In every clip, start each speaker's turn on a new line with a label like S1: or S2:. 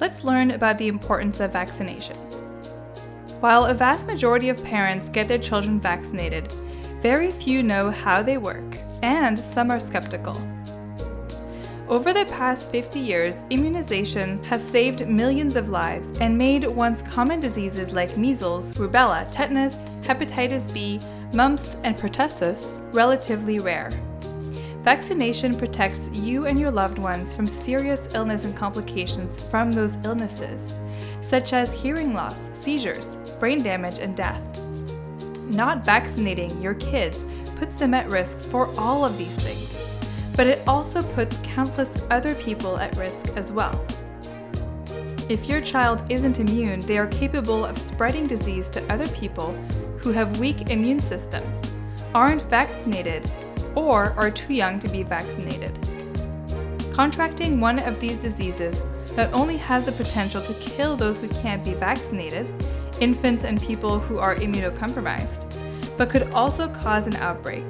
S1: let's learn about the importance of vaccination. While a vast majority of parents get their children vaccinated, very few know how they work, and some are skeptical. Over the past 50 years, immunization has saved millions of lives and made once common diseases like measles, rubella, tetanus, hepatitis B, mumps, and pertussis relatively rare. Vaccination protects you and your loved ones from serious illness and complications from those illnesses, such as hearing loss, seizures, brain damage, and death. Not vaccinating your kids puts them at risk for all of these things but it also puts countless other people at risk as well. If your child isn't immune, they are capable of spreading disease to other people who have weak immune systems, aren't vaccinated, or are too young to be vaccinated. Contracting one of these diseases not only has the potential to kill those who can't be vaccinated, infants and people who are immunocompromised, but could also cause an outbreak,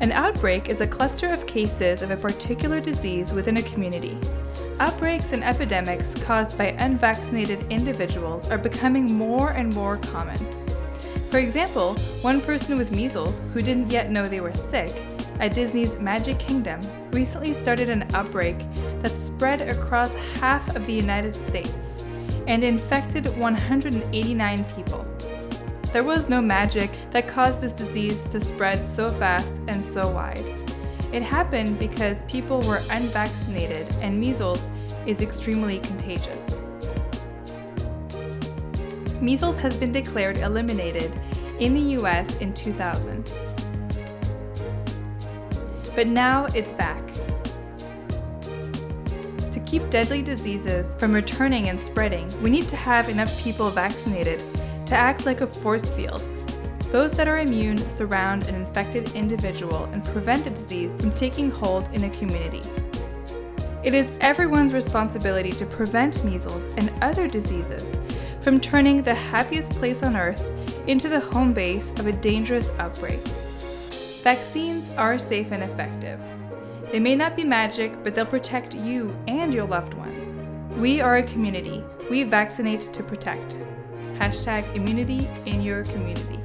S1: an outbreak is a cluster of cases of a particular disease within a community. Outbreaks and epidemics caused by unvaccinated individuals are becoming more and more common. For example, one person with measles, who didn't yet know they were sick, at Disney's Magic Kingdom recently started an outbreak that spread across half of the United States and infected 189 people. There was no magic that caused this disease to spread so fast and so wide. It happened because people were unvaccinated and measles is extremely contagious. Measles has been declared eliminated in the US in 2000. But now it's back. To keep deadly diseases from returning and spreading, we need to have enough people vaccinated to act like a force field. Those that are immune surround an infected individual and prevent the disease from taking hold in a community. It is everyone's responsibility to prevent measles and other diseases from turning the happiest place on earth into the home base of a dangerous outbreak. Vaccines are safe and effective. They may not be magic, but they'll protect you and your loved ones. We are a community. We vaccinate to protect. Hashtag immunity in your community.